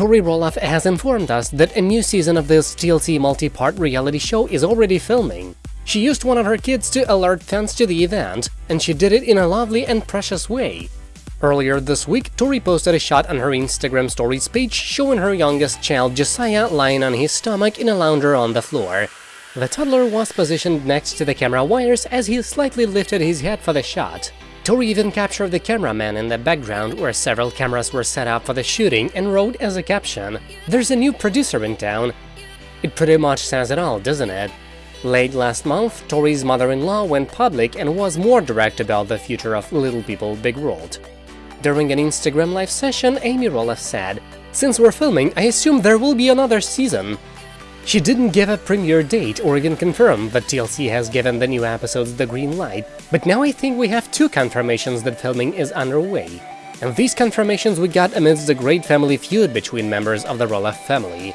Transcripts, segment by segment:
Tori Roloff has informed us that a new season of this TLC multi-part reality show is already filming. She used one of her kids to alert fans to the event, and she did it in a lovely and precious way. Earlier this week, Tori posted a shot on her Instagram stories page showing her youngest child Josiah lying on his stomach in a lounger on the floor. The toddler was positioned next to the camera wires as he slightly lifted his head for the shot. Tori even captured the cameraman in the background where several cameras were set up for the shooting and wrote as a caption, There's a new producer in town. It pretty much says it all, doesn't it? Late last month, Tori's mother-in-law went public and was more direct about the future of Little People Big World. During an Instagram live session, Amy Roloff said, Since we're filming, I assume there will be another season. She didn't give a premiere date or even confirm that TLC has given the new episodes the green light, but now I think we have two confirmations that filming is underway. And these confirmations we got amidst the great family feud between members of the Roloff family.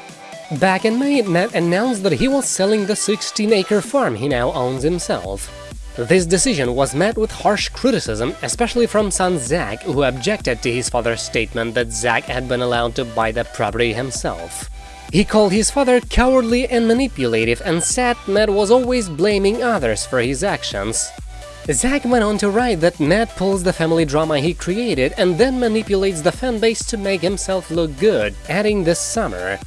Back in May, Matt announced that he was selling the 16-acre farm he now owns himself. This decision was met with harsh criticism, especially from son Zach, who objected to his father's statement that Zach had been allowed to buy the property himself. He called his father cowardly and manipulative and said Matt was always blaming others for his actions. Zach went on to write that Matt pulls the family drama he created and then manipulates the fanbase to make himself look good, adding this summer.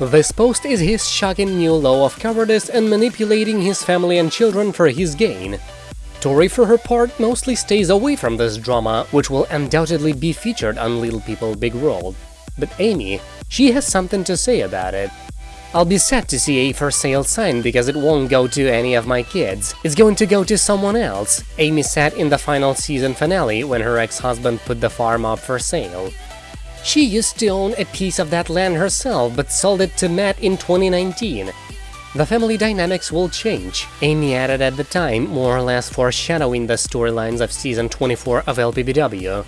This post is his shocking new law of cowardice and manipulating his family and children for his gain. Tori, for her part, mostly stays away from this drama, which will undoubtedly be featured on Little People Big World. But Amy, she has something to say about it. I'll be sad to see a for sale sign because it won't go to any of my kids. It's going to go to someone else, Amy said in the final season finale when her ex-husband put the farm up for sale. She used to own a piece of that land herself but sold it to Matt in 2019. The family dynamics will change, Amy added at the time, more or less foreshadowing the storylines of season 24 of LPBW.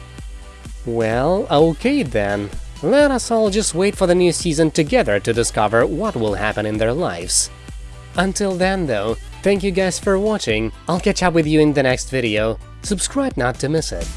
Well, okay then. Let us all just wait for the new season together to discover what will happen in their lives. Until then though, thank you guys for watching, I'll catch up with you in the next video, subscribe not to miss it.